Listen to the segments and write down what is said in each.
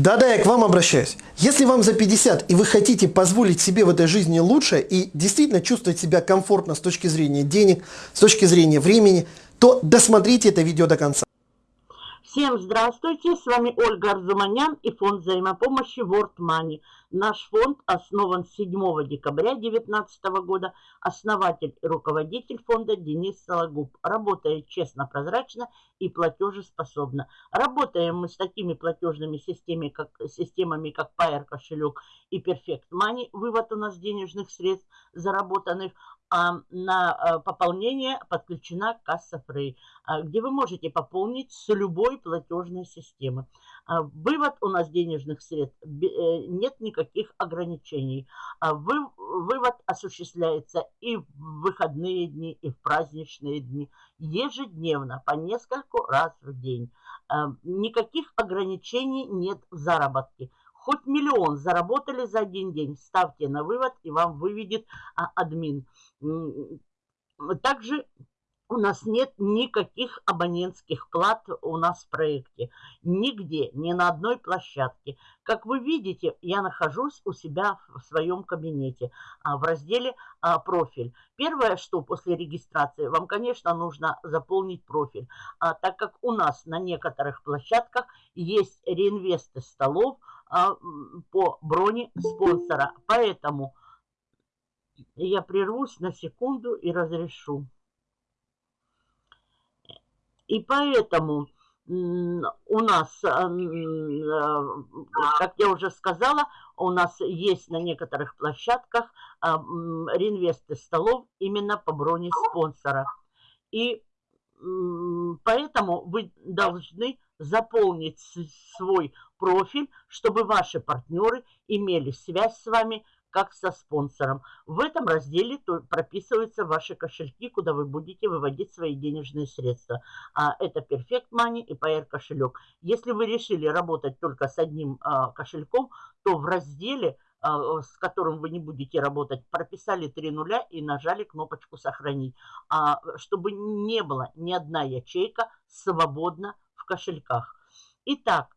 Да-да, я к вам обращаюсь. Если вам за 50 и вы хотите позволить себе в этой жизни лучше и действительно чувствовать себя комфортно с точки зрения денег, с точки зрения времени, то досмотрите это видео до конца. Всем здравствуйте, с вами Ольга Арзуманян и фонд взаимопомощи World Money. Наш фонд основан 7 декабря 2019 года. Основатель и руководитель фонда Денис Сологуб. Работает честно, прозрачно и платежеспособно. Работаем мы с такими платежными системами, как, системами, как Pair кошелек и Perfect Money. Вывод у нас денежных средств заработанных а на э, пополнение подключена касса Free, а, где вы можете пополнить с любой платежной системы. А, вывод у нас денежных средств, э, нет никаких ограничений. Вывод осуществляется и в выходные дни, и в праздничные дни, ежедневно, по нескольку раз в день. Никаких ограничений нет в заработке. Хоть миллион заработали за один день, ставьте на вывод, и вам выведет а, админ. Также у нас нет никаких абонентских плат у нас в проекте. Нигде, ни на одной площадке. Как вы видите, я нахожусь у себя в своем кабинете а, в разделе а, «Профиль». Первое, что после регистрации, вам, конечно, нужно заполнить профиль. Так как у нас на некоторых площадках есть реинвесты столов, а, по броне спонсора. Поэтому я прервусь на секунду и разрешу. И поэтому у нас, а, как я уже сказала, у нас есть на некоторых площадках а, реинвесты столов именно по броне спонсора. И поэтому вы должны заполнить свой профиль, чтобы ваши партнеры имели связь с вами как со спонсором. В этом разделе прописываются ваши кошельки, куда вы будете выводить свои денежные средства. А это Perfect Money и PR кошелек. Если вы решили работать только с одним а, кошельком, то в разделе а, с которым вы не будете работать, прописали три нуля и нажали кнопочку «Сохранить», а, чтобы не было ни одна ячейка свободна в кошельках. Итак,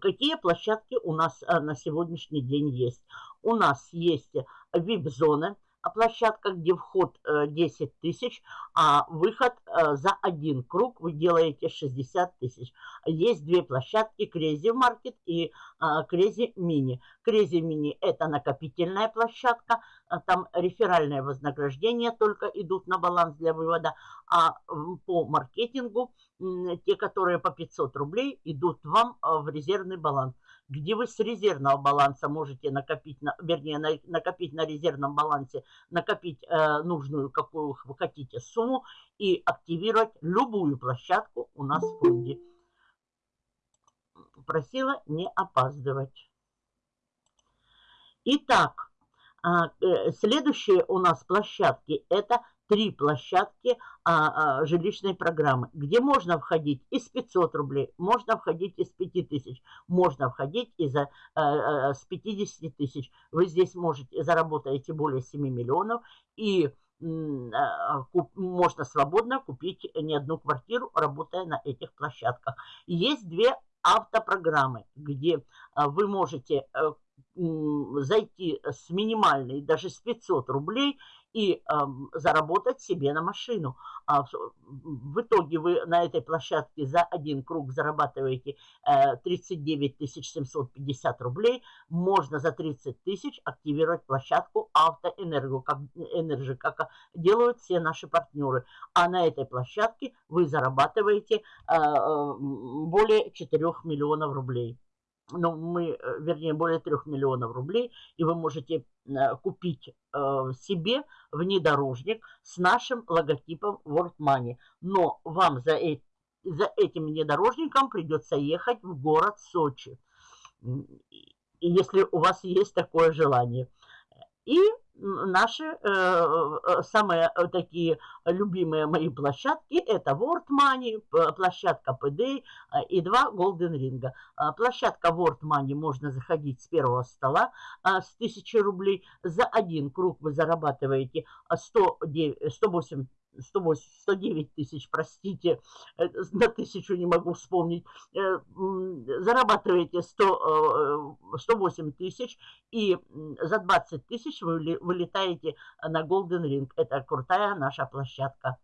какие площадки у нас а, на сегодняшний день есть? У нас есть VIP-зоны, а площадка, где вход 10 э, тысяч, а выход э, за один круг вы делаете 60 тысяч. Есть две площадки, Crazy Market и Crazy Mini. Crazy Mini это накопительная площадка, там реферальное вознаграждение только идут на баланс для вывода, а по маркетингу те, которые по 500 рублей, идут вам э, в резервный баланс где вы с резервного баланса можете накопить, на, вернее, на, накопить на резервном балансе, накопить э, нужную, какую вы хотите, сумму и активировать любую площадку у нас в фонде. Просила не опаздывать. Итак, а, э, следующие у нас площадки – это три площадки а, а, жилищной программы, где можно входить из 500 рублей, можно входить из 5000, можно входить из, а, а, с 50 тысяч. Вы здесь можете, заработаете более 7 миллионов и а, можно свободно купить не одну квартиру, работая на этих площадках. Есть две автопрограммы, где вы можете э, зайти с минимальной, даже с 500 рублей и э, заработать себе на машину. А в, в итоге вы на этой площадке за один круг зарабатываете э, 39 750 рублей. Можно за 30 тысяч активировать площадку Автоэнерго, как, Energy, как делают все наши партнеры. А на этой площадке вы зарабатываете э, э более 4 миллионов рублей ну, мы, э, вернее, более 3 миллионов рублей, и вы можете э, купить э, себе внедорожник с нашим логотипом World Money. Но вам за, э, за этим внедорожником придется ехать в город Сочи, если у вас есть такое желание. И наши э, э, самые э, такие любимые мои площадки это World Money, площадка PD и два Golden Ring. Площадка World Money можно заходить с первого стола с 1000 рублей. За один круг вы зарабатываете 100, 108 108, 109 тысяч, простите, э, на тысячу не могу вспомнить, э, зарабатываете 100, 108 э, тысяч и за 20 тысяч вы вылетаете на Golden Ring. Это крутая наша площадка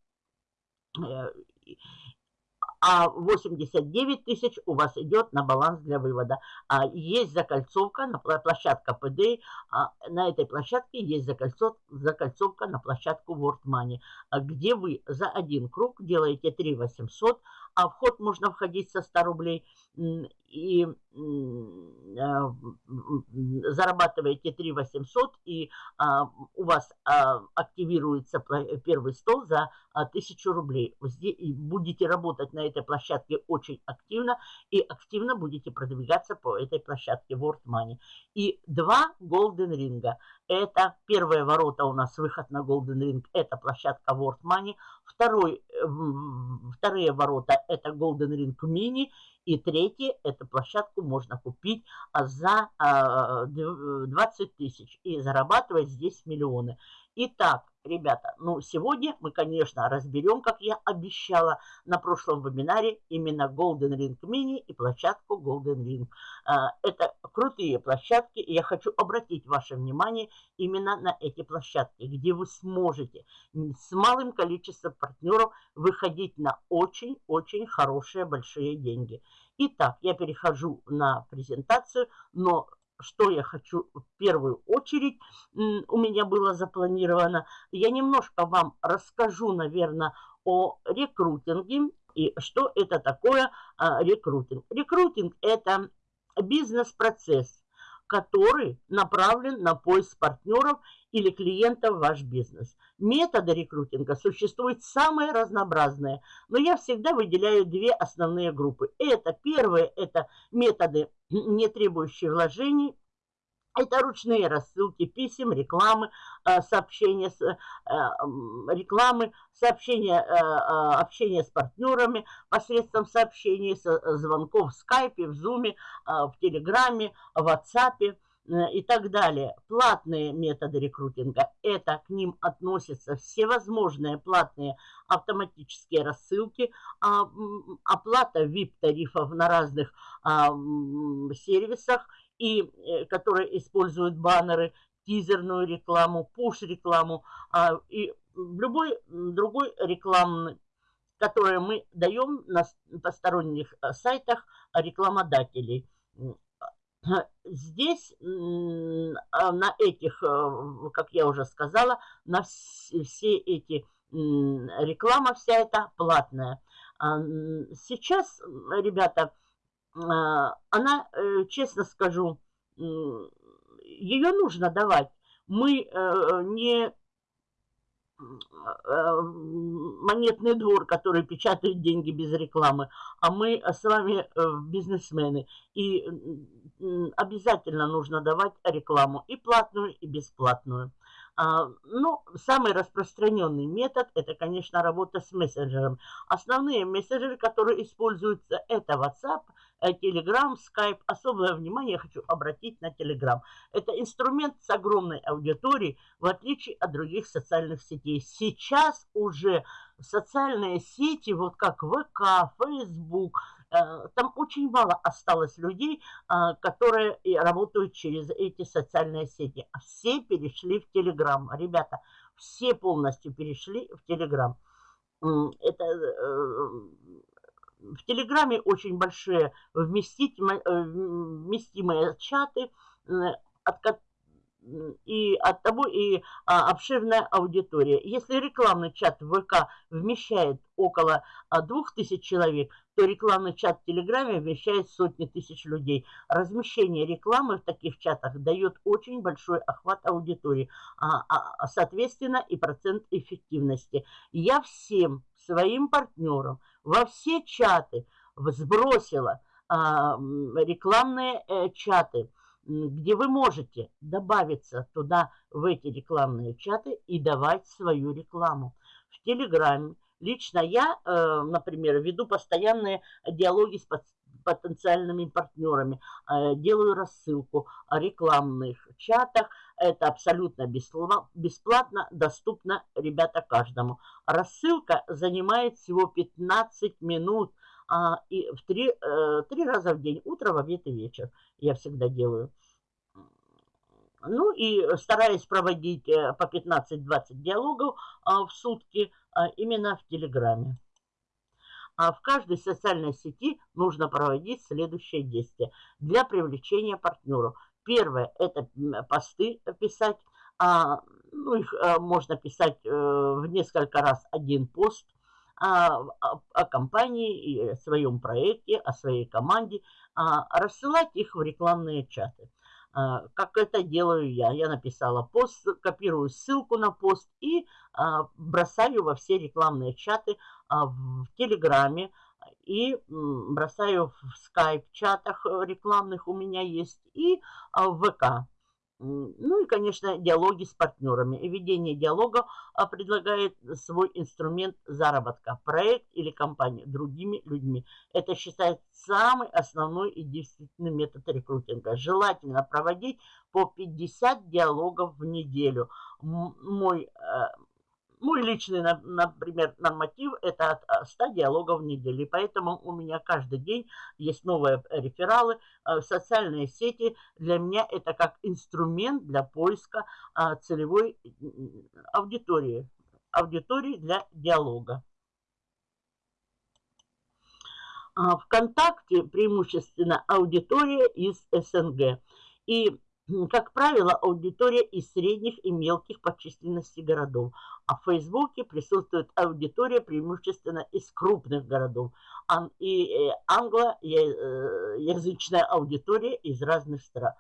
а 89 тысяч у вас идет на баланс для вывода. А есть закольцовка на площадка ПД, а на этой площадке есть закольцов, закольцовка на площадку World Money, а где вы за один круг делаете 3 800, а вход можно входить со 100 рублей и а, зарабатываете 3 800 и а, у вас а, активируется первый стол за 1000 рублей. Будете работать на этой площадке очень активно и активно будете продвигаться по этой площадке World Money. И два Golden Ring. Это первые ворота у нас, выход на Golden Ring, это площадка World Money. Второй, вторые ворота это Golden Ring Mini и третье, эту площадку можно купить а, за 20 тысяч и зарабатывать здесь миллионы. Итак, ребята, ну сегодня мы, конечно, разберем, как я обещала на прошлом вебинаре, именно Golden Ring Mini и площадку Golden Ring. А, это крутые площадки, и я хочу обратить ваше внимание именно на эти площадки, где вы сможете с малым количеством партнеров выходить на очень-очень хорошие большие деньги. Итак, я перехожу на презентацию, но что я хочу в первую очередь, у меня было запланировано. Я немножко вам расскажу, наверное, о рекрутинге и что это такое а, рекрутинг. Рекрутинг – это бизнес-процесс, который направлен на поиск партнеров или клиентов в ваш бизнес. Методы рекрутинга существуют самые разнообразные, но я всегда выделяю две основные группы. Это первые, это методы, не требующие вложений, это ручные рассылки писем, рекламы, э, сообщения, э, рекламы, сообщения, э, общения с партнерами посредством сообщений, звонков в скайпе, в зуме, в телеграме, в ватсапе и так далее. Платные методы рекрутинга, это к ним относятся всевозможные платные автоматические рассылки, а, оплата VIP-тарифов на разных а, сервисах – и э, которые используют баннеры, тизерную рекламу, пуш-рекламу а, и любой другой рекламный, который мы даем на посторонних э, сайтах рекламодателей. Здесь а, на этих, э, как я уже сказала, на все эти реклама вся эта платная. А, сейчас, ребята, а, она, э, честно скажу, ее нужно давать. Мы э, не монетный двор, который печатает деньги без рекламы, а мы с вами бизнесмены. И обязательно нужно давать рекламу и платную, и бесплатную. А, ну, самый распространенный метод – это, конечно, работа с мессенджером. Основные мессенджеры, которые используются, это WhatsApp, э, Telegram, Skype. Особое внимание я хочу обратить на Telegram. Это инструмент с огромной аудиторией, в отличие от других социальных сетей. Сейчас уже социальные сети, вот как ВК, Facebook – там очень мало осталось людей, а, которые работают через эти социальные сети. А все перешли в Телеграм. Ребята, все полностью перешли в Телеграм. Это э, в Телеграме очень большие э, вместимые чаты, от, и от того и а, обширная аудитория. Если рекламный чат ВК вмещает около а, 2000 человек, то рекламный чат в Телеграме вмещает сотни тысяч людей. Размещение рекламы в таких чатах дает очень большой охват аудитории, а, а, а соответственно и процент эффективности. Я всем своим партнерам во все чаты сбросила а, рекламные э, чаты – где вы можете добавиться туда, в эти рекламные чаты и давать свою рекламу. В Телеграме лично я, э, например, веду постоянные диалоги с потенциальными партнерами, э, делаю рассылку о рекламных чатах, Это абсолютно бесплатно, доступно, ребята, каждому. Рассылка занимает всего 15 минут а, и в три, э, три раза в день, утро, в обед и вечер. Я всегда делаю. Ну и стараюсь проводить э, по 15-20 диалогов а, в сутки а, именно в Телеграме. А в каждой социальной сети нужно проводить следующее действие для привлечения партнеров. Первое – это посты писать. А, ну, их а, можно писать а, в несколько раз один пост а, о, о компании, о своем проекте, о своей команде, а, рассылать их в рекламные чаты. А, как это делаю я. Я написала пост, копирую ссылку на пост и а, бросаю во все рекламные чаты а, в Телеграме и бросаю в скайп-чатах рекламных у меня есть и в ВК. Ну и, конечно, диалоги с партнерами. Ведение диалога предлагает свой инструмент заработка, проект или компания другими людьми. Это считается самый основной и действенный метод рекрутинга. Желательно проводить по 50 диалогов в неделю. Мой э, мой личный, например, норматив – это от 100 диалогов в неделю. Поэтому у меня каждый день есть новые рефералы. Э, социальные сети для меня это как инструмент для поиска а, целевой аудитории. Аудитории для диалога. А, ВКонтакте преимущественно аудитория из СНГ. И как правило, аудитория из средних и мелких по численности городов, а в Фейсбуке присутствует аудитория преимущественно из крупных городов и э, англоязычная аудитория из разных стран.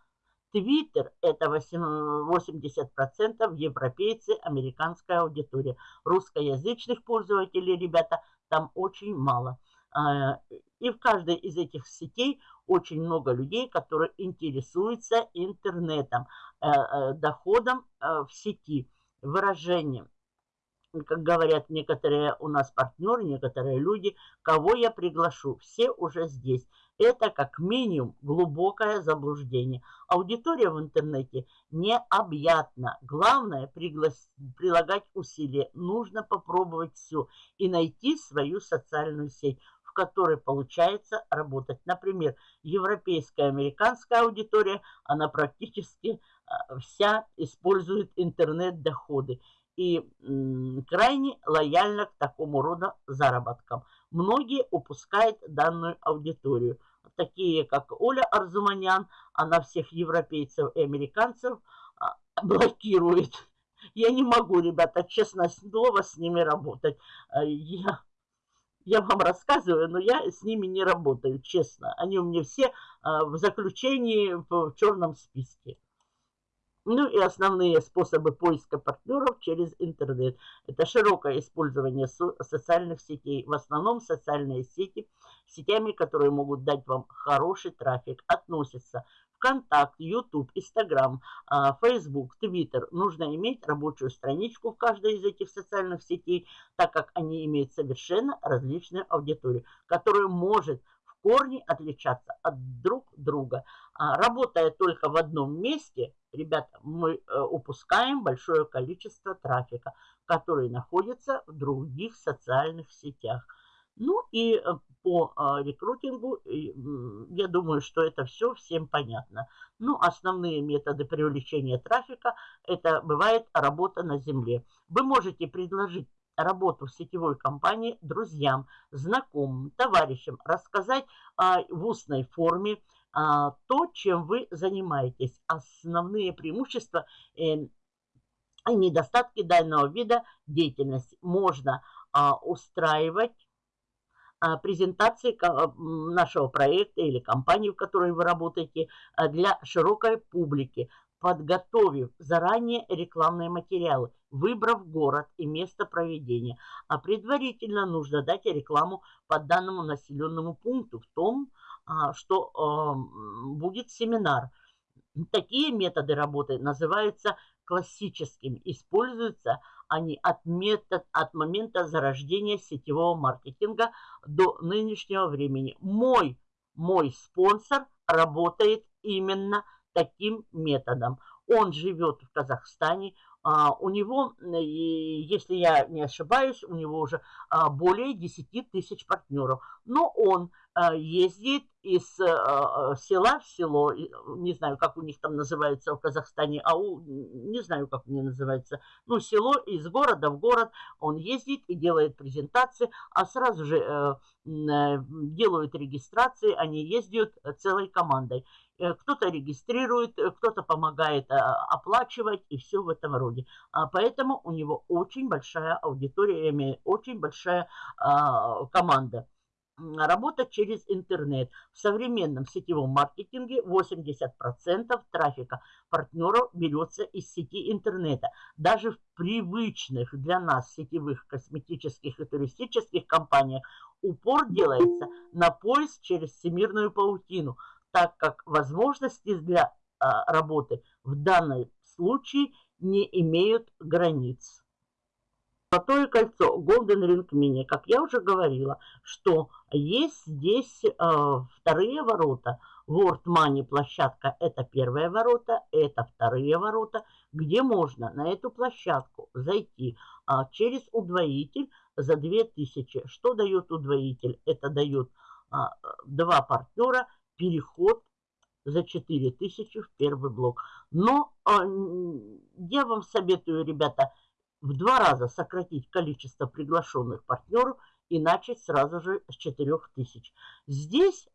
Твиттер – это 80% европейцы, американская аудитория. Русскоязычных пользователей, ребята, там очень мало. И в каждой из этих сетей очень много людей, которые интересуются интернетом, э, э, доходом э, в сети, выражением. Как говорят некоторые у нас партнеры, некоторые люди, кого я приглашу, все уже здесь. Это как минимум глубокое заблуждение. Аудитория в интернете необъятна. Главное приглас... прилагать усилия. Нужно попробовать все и найти свою социальную сеть которой получается работать. Например, европейская, американская аудитория, она практически а, вся использует интернет-доходы и крайне лояльна к такому рода заработкам. Многие упускают данную аудиторию. Такие, как Оля Арзуманян, она всех европейцев и американцев а, блокирует. Я не могу, ребята, честно слово, с ними работать. А, я я вам рассказываю, но я с ними не работаю, честно. Они у меня все а, в заключении в черном списке. Ну и основные способы поиска партнеров через интернет. Это широкое использование социальных сетей. В основном социальные сети, сетями, которые могут дать вам хороший трафик, относятся ВКонтакт, YouTube, Instagram, Facebook, Twitter. Нужно иметь рабочую страничку в каждой из этих социальных сетей, так как они имеют совершенно различную аудиторию, которая может в корне отличаться от друг друга. А, работая только в одном месте, ребята, мы э, упускаем большое количество трафика, который находится в других социальных сетях. Ну и э, по а, рекрутингу, я думаю, что это все всем понятно. Ну, основные методы привлечения трафика, это бывает работа на земле. Вы можете предложить работу в сетевой компании друзьям, знакомым, товарищам, рассказать а, в устной форме а, то, чем вы занимаетесь, основные преимущества э, и недостатки данного вида деятельности. Можно устраивать презентации нашего проекта или компании, в которой вы работаете, а, для широкой публики, подготовив заранее рекламные материалы, выбрав город и место проведения. А предварительно нужно дать рекламу по данному населенному пункту в том, а, что будет семинар. Такие методы работы называются классическими. Используются они от, метод, от момента зарождения сетевого маркетинга до нынешнего времени. Мой, мой спонсор работает именно таким методом. Он живет в Казахстане, у него, если я не ошибаюсь, у него уже а, более 10 тысяч партнеров. Но он а, ездит из села в село, не знаю, как у них там называется в Казахстане, а у, не знаю, как у них называется, ну, село из города в город, он ездит и делает презентации, а сразу же э, э, делают регистрации, они ездят целой командой. Э, кто-то регистрирует, э, кто-то помогает э, оплачивать и все в этом роде. А поэтому у него очень большая аудитория, очень большая а, команда. Работа через интернет. В современном сетевом маркетинге 80% трафика партнеров берется из сети интернета. Даже в привычных для нас сетевых косметических и туристических компаниях упор делается на поиск через всемирную паутину – так как возможности для а, работы в данном случае не имеют границ. Золотое кольцо Golden Ring Mini, как я уже говорила, что есть здесь э, вторые ворота. World Money площадка это первые ворота, это вторые ворота, где можно на эту площадку зайти э, через удвоитель за 2000. Что дает удвоитель? Это дает э, два партнера переход за 4000 в первый блок. Но э, я вам советую, ребята, в два раза сократить количество приглашенных партнеров и начать сразу же с 4000. Здесь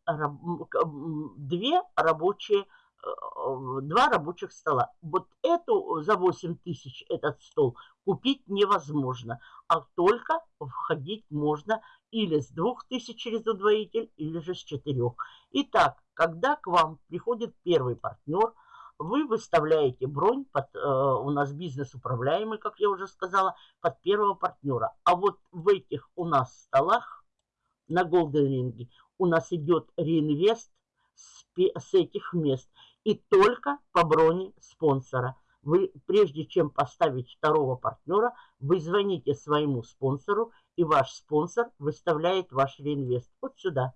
две рабочие Э, два рабочих стола. Вот эту за 8 тысяч этот стол купить невозможно, а только входить можно или с 2 тысяч через удвоитель, или же с 4. Итак, когда к вам приходит первый партнер, вы выставляете бронь под, э, у нас бизнес управляемый, как я уже сказала, под первого партнера. А вот в этих у нас столах на Golden Ring у нас идет реинвест с, с этих мест и только по броне спонсора. Вы, прежде чем поставить второго партнера, вы звоните своему спонсору, и ваш спонсор выставляет ваш реинвест вот сюда.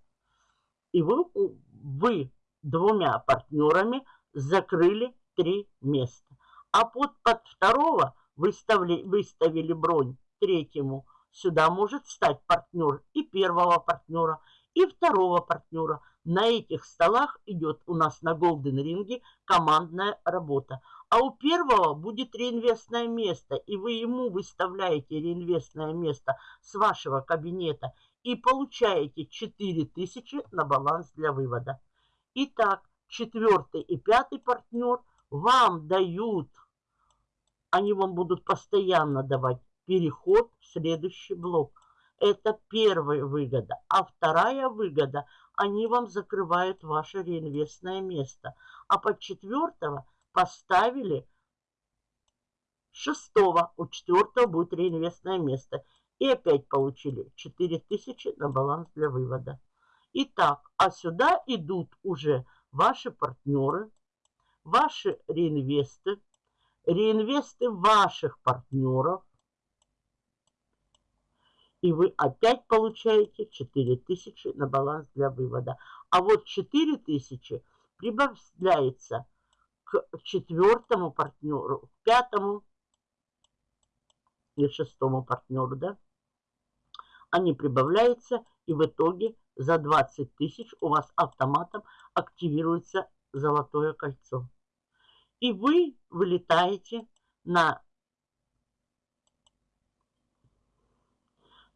И вы, вы двумя партнерами закрыли три места. А под, под второго выставили, выставили бронь третьему. Сюда может встать партнер и первого партнера, и второго партнера. На этих столах идет у нас на Голден Ринге командная работа. А у первого будет реинвестное место, и вы ему выставляете реинвестное место с вашего кабинета и получаете 4000 на баланс для вывода. Итак, четвертый и пятый партнер вам дают, они вам будут постоянно давать переход в следующий блок. Это первая выгода. А вторая выгода, они вам закрывают ваше реинвестное место. А под четвертого поставили шестого. У четвертого будет реинвестное место. И опять получили 4000 на баланс для вывода. Итак, а сюда идут уже ваши партнеры, ваши реинвесты, реинвесты ваших партнеров, и вы опять получаете 4000 на баланс для вывода. А вот 4000 прибавляется к четвертому партнеру, к пятому и шестому партнеру, да? Они прибавляются, и в итоге за 20 тысяч у вас автоматом активируется золотое кольцо. И вы вылетаете на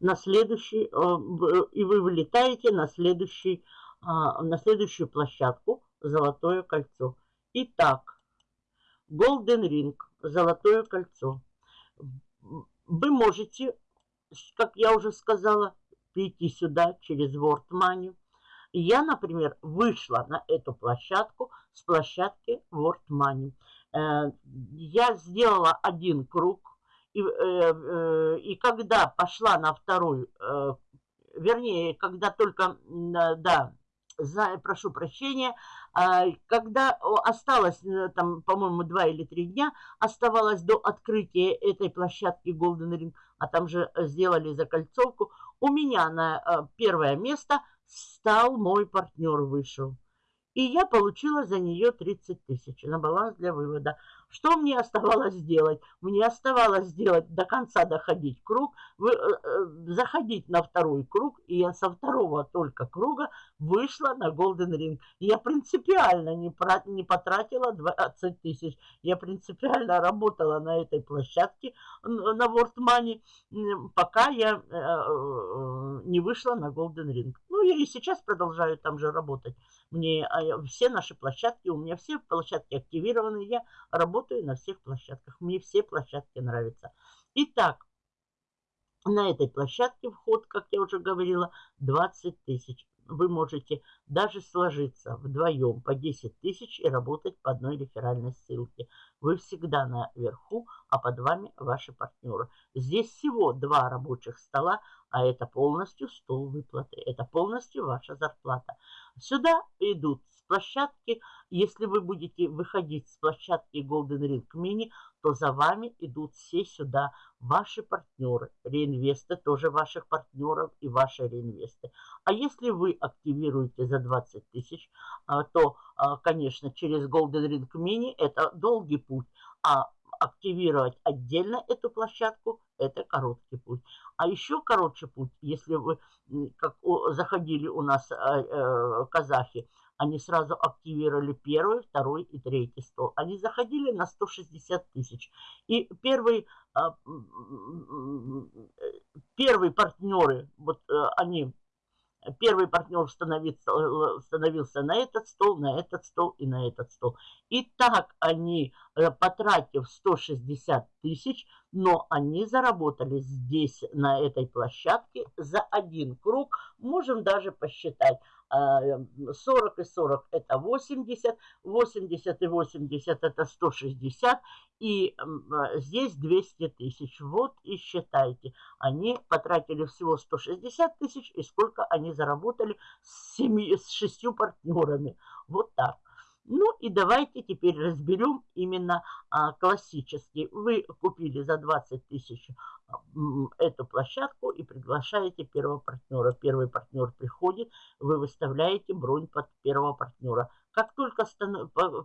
на следующий, э, и вы вылетаете на, следующий, а, на следующую площадку «Золотое кольцо». Итак, Golden Ring, «Золотое кольцо». Вы можете, как я уже сказала, прийти сюда через World Money. Я, например, вышла на эту площадку с площадки World Money. Э, я сделала один круг, и, э, э, и когда пошла на вторую, э, вернее, когда только, да, за, прошу прощения, а, когда осталось, там, по-моему, два или три дня, оставалось до открытия этой площадки Golden Ring, а там же сделали закольцовку, у меня на первое место стал мой партнер, вышел. И я получила за нее 30 тысяч на баланс для вывода. Что мне оставалось сделать? Мне оставалось сделать до конца доходить круг, вы, э, э, заходить на второй круг, и я со второго только круга вышла на Golden Ring. Я принципиально не, про, не потратила 20 тысяч. Я принципиально работала на этой площадке на World Money, пока я э, э, не вышла на Golden Ring. Ну, я и сейчас продолжаю там же работать. Мне а, все наши площадки, у меня все площадки активированы, я работаю на всех площадках. Мне все площадки нравятся. Итак, на этой площадке вход, как я уже говорила, 20 тысяч. Вы можете даже сложиться вдвоем по 10 тысяч и работать по одной реферальной ссылке. Вы всегда наверху, а под вами ваши партнеры. Здесь всего два рабочих стола, а это полностью стол выплаты. Это полностью ваша зарплата. Сюда идут площадки. Если вы будете выходить с площадки Golden Ring Mini, то за вами идут все сюда ваши партнеры, реинвесты, тоже ваших партнеров и ваши реинвесты. А если вы активируете за 20 тысяч, а, то, а, конечно, через Golden Ring Mini это долгий путь, а активировать отдельно эту площадку – это короткий путь. А еще короче путь, если вы, как заходили у нас э, э, казахи, они сразу активировали первый, второй и третий стол. Они заходили на 160 тысяч. И первый, а, первые партнеры, вот э, они Первый партнер становится, э, становился на этот стол, на этот стол и на этот стол. И так они, э, потратив 160 тысяч, но они заработали здесь, на этой площадке, за один круг. Можем даже посчитать. 40 и 40 это 80, 80 и 80 это 160, и здесь 200 тысяч. Вот и считайте, они потратили всего 160 тысяч, и сколько они заработали с, семи, с шестью партнерами. Вот так. Ну и давайте теперь разберем именно а, классический. Вы купили за 20 тысяч а, эту площадку и приглашаете первого партнера. Первый партнер приходит, вы выставляете бронь под первого партнера. Как только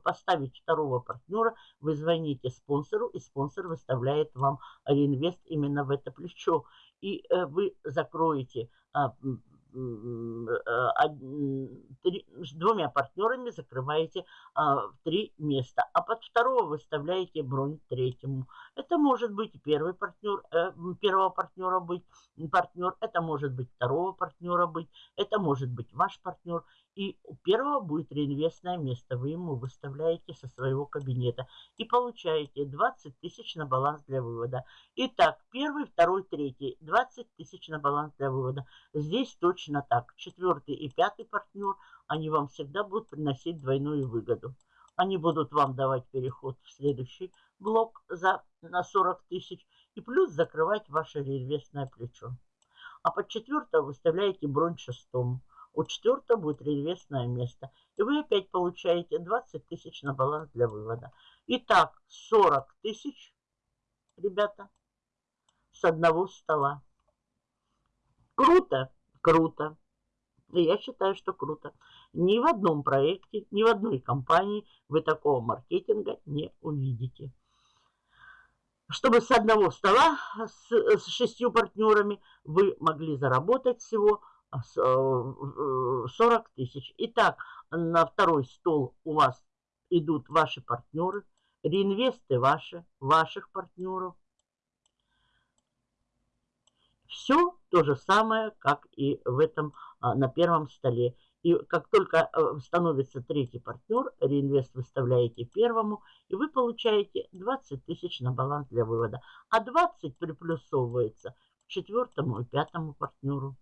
поставить второго партнера, вы звоните спонсору, и спонсор выставляет вам реинвест именно в это плечо. И э, вы закроете а, Э, с двумя партнерами закрываете а, три места, а под второго выставляете бронь третьему. Это может быть первый партнер, э, первого партнера быть партнер, это может быть второго партнера быть, это может быть ваш партнер. И у первого будет реинвестное место. Вы ему выставляете со своего кабинета. И получаете 20 тысяч на баланс для вывода. Итак, первый, второй, третий. 20 тысяч на баланс для вывода. Здесь точно так. Четвертый и пятый партнер, они вам всегда будут приносить двойную выгоду. Они будут вам давать переход в следующий блок за, на 40 тысяч. И плюс закрывать ваше реинвестное плечо. А под четвертого выставляете бронь шестому у четвертого будет реинвестное место. И вы опять получаете 20 тысяч на баланс для вывода. Итак, 40 тысяч, ребята, с одного стола. Круто? Круто. И я считаю, что круто. Ни в одном проекте, ни в одной компании вы такого маркетинга не увидите. Чтобы с одного стола с, с шестью партнерами вы могли заработать всего 40 э, тысяч. Итак, на второй стол у вас идут ваши партнеры, реинвесты ваши, ваших партнеров. Все то же самое, как и в этом, а, на первом столе. И как только э, становится третий партнер, реинвест выставляете первому, и вы получаете 20 тысяч на баланс для вывода. А 20 приплюсовывается к четвертому и пятому партнеру.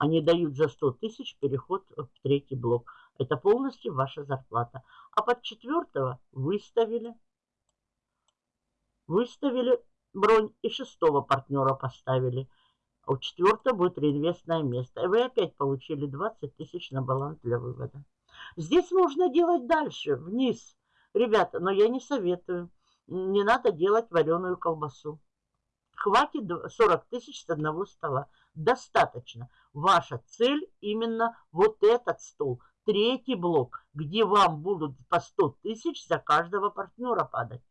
Они дают за 100 тысяч переход в третий блок. Это полностью ваша зарплата. А под четвертого выставили, выставили бронь и шестого партнера поставили. А у четвертого будет реинвестное место. И вы опять получили 20 тысяч на баланс для вывода. Здесь можно делать дальше, вниз. Ребята, но я не советую. Не надо делать вареную колбасу. Хватит 40 тысяч с одного стола. Достаточно. Ваша цель именно вот этот стол. третий блок, где вам будут по 100 тысяч за каждого партнера падать.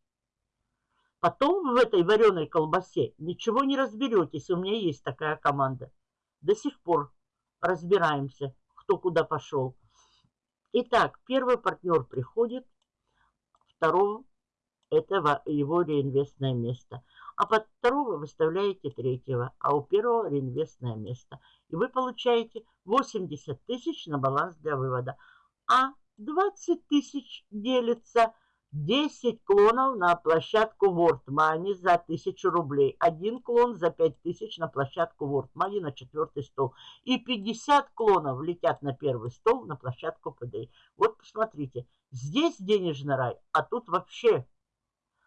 Потом в этой вареной колбасе ничего не разберетесь. У меня есть такая команда. До сих пор разбираемся, кто куда пошел. Итак, первый партнер приходит, второго это его реинвестное место. А под второго выставляете третьего, а у первого реинвестное место. И вы получаете 80 тысяч на баланс для вывода. А 20 тысяч делится 10 клонов на площадку World Money за 1000 рублей. Один клон за 5000 на площадку World Money на четвертый стол. И 50 клонов летят на первый стол на площадку PDA. Вот посмотрите, здесь денежный рай, а тут вообще...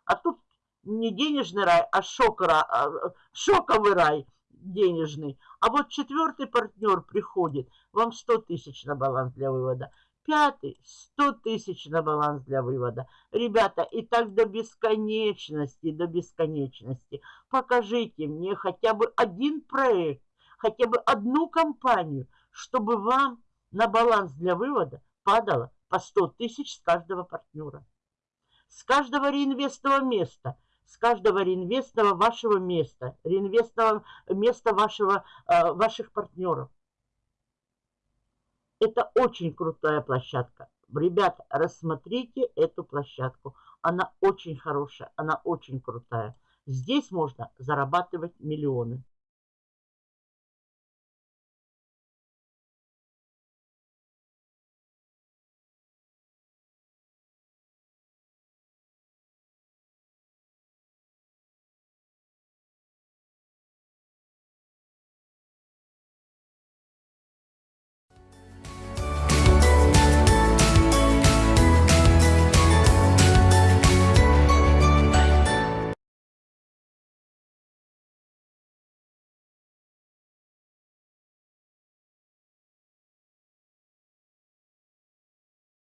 А тут не денежный рай, а, шокера, а шоковый рай денежный. А вот четвертый партнер приходит, вам 100 тысяч на баланс для вывода. Пятый, 100 тысяч на баланс для вывода. Ребята, и так до бесконечности, до бесконечности. Покажите мне хотя бы один проект, хотя бы одну компанию, чтобы вам на баланс для вывода падало по 100 тысяч с каждого партнера. С каждого реинвестного места, с каждого реинвестного вашего места, реинвестного места вашего, э, ваших партнеров. Это очень крутая площадка. Ребята, рассмотрите эту площадку. Она очень хорошая, она очень крутая. Здесь можно зарабатывать миллионы.